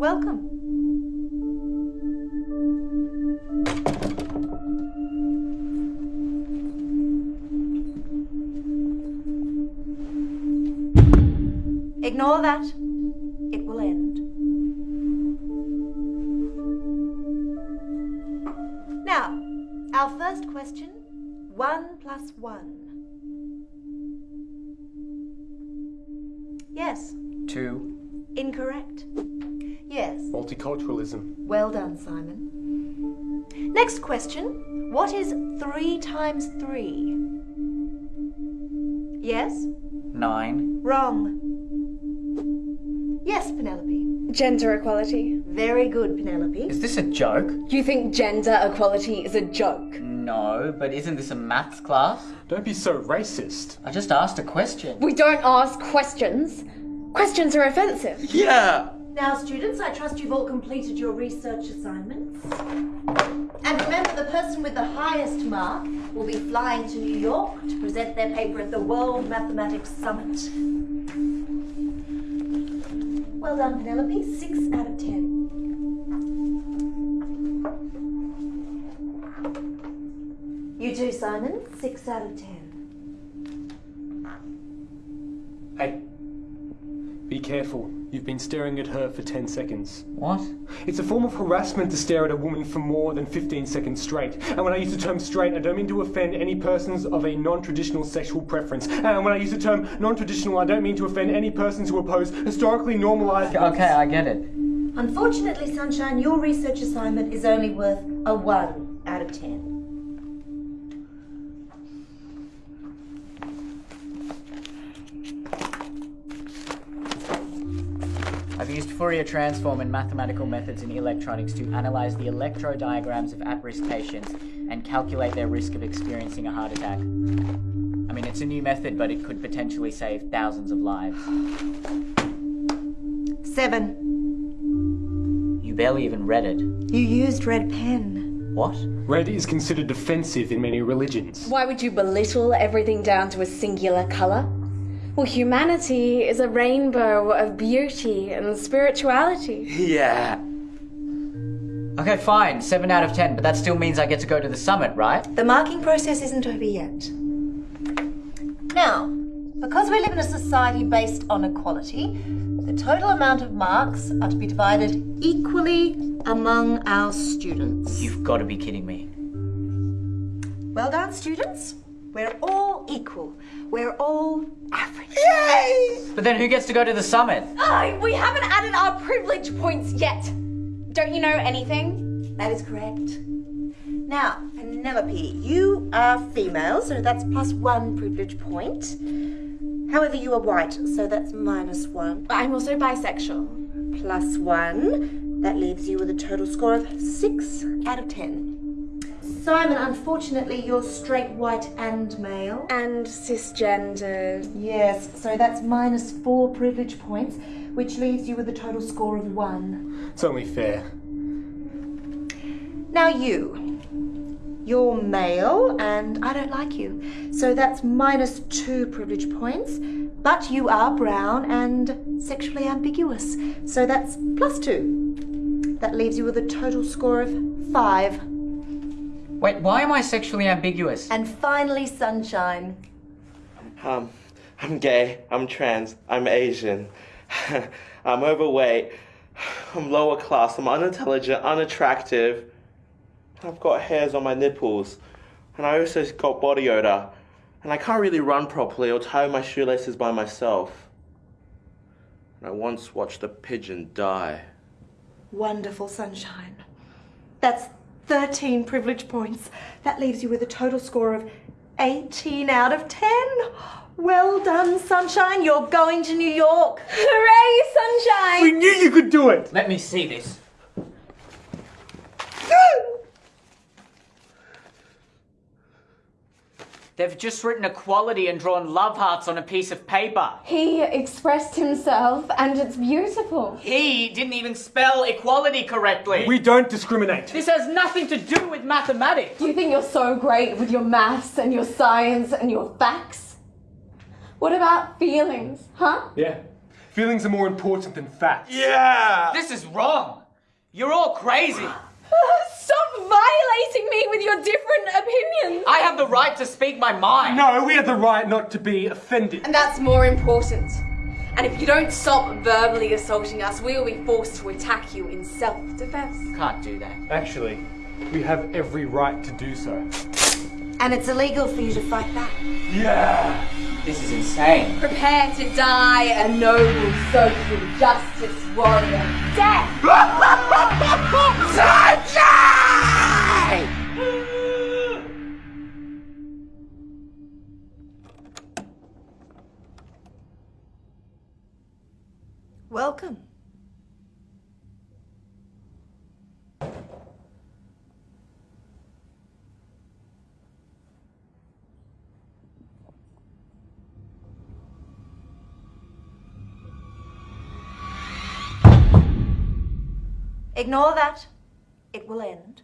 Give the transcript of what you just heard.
Welcome. Ignore that. It will end. Now, our first question one plus one. Yes, Two. incorrect. Yes. Multiculturalism. Well done, Simon. Next question. What is three times three? Yes? Nine. Wrong. Yes, Penelope. Gender equality. Very good, Penelope. Is this a joke? You think gender equality is a joke? No, but isn't this a maths class? Don't be so racist. I just asked a question. We don't ask questions. Questions are offensive. Yeah! Now, students, I trust you've all completed your research assignments. And remember, the person with the highest mark will be flying to New York to present their paper at the World Mathematics Summit. Well done, Penelope. Six out of ten. You too, Simon. Six out of ten. Careful. You've been staring at her for 10 seconds. What? It's a form of harassment to stare at a woman for more than 15 seconds straight. And when I use the term straight, I don't mean to offend any persons of a non traditional sexual preference. And when I use the term non traditional, I don't mean to offend any persons who oppose historically normalized. Okay, I get it. Unfortunately, Sunshine, your research assignment is only worth a 1 out of 10. I've used Fourier transform and mathematical methods in electronics to analyze the electrocardiograms of at-risk patients and calculate their risk of experiencing a heart attack. I mean, it's a new method, but it could potentially save thousands of lives. 7. You barely even read it. You used red pen. What? Red is considered offensive in many religions. Why would you belittle everything down to a singular colour? Well, humanity is a rainbow of beauty and spirituality. Yeah! Okay, fine, 7 out of 10, but that still means I get to go to the summit, right? The marking process isn't over yet. Now, because we live in a society based on equality, the total amount of marks are to be divided equally among our students. You've got to be kidding me. Well done, students. We're all equal. We're all average. But then who gets to go to the summit? Oh, we haven't added our privilege points yet. Don't you know anything? That is correct. Now, Penelope, you are female, so that's plus one privilege point. However, you are white, so that's minus one. I'm also bisexual. Plus one. That leaves you with a total score of six out of ten. Simon, unfortunately, you're straight white and male. And cisgendered. Yes, so that's minus four privilege points, which leaves you with a total score of one. It's only fair. Now, you. You're male, and I don't like you. So that's minus two privilege points. But you are brown and sexually ambiguous. So that's plus two. That leaves you with a total score of five. Wait, why am I sexually ambiguous? And finally, sunshine. Um, I'm gay, I'm trans, I'm Asian, I'm overweight, I'm lower class, I'm unintelligent, unattractive, I've got hairs on my nipples, and I also got body odor, and I can't really run properly or tie my shoelaces by myself. And I once watched a pigeon die. Wonderful sunshine. That's 13 privilege points. That leaves you with a total score of 18 out of 10. Well done, sunshine. You're going to New York. Hooray, Sunshine! We knew you could do it! Let me see this. They've just written equality and drawn love hearts on a piece of paper. He expressed himself, and it's beautiful. He didn't even spell equality correctly. We don't discriminate. This has nothing to do with mathematics. You think you're so great with your maths and your science and your facts? What about feelings, huh? Yeah. Feelings are more important than facts. Yeah! This is wrong. You're all crazy. Stop violating me with your different opinions. I have the right to speak my mind. No, we have the right not to be offended. And that's more important. And if you don't stop verbally assaulting us, we will be forced to attack you in self-defense. Can't do that. Actually, we have every right to do so. And it's illegal for you to fight back. Yeah! This is insane. Prepare to die a noble social justice warrior. Death! Welcome. Ignore that. It will end.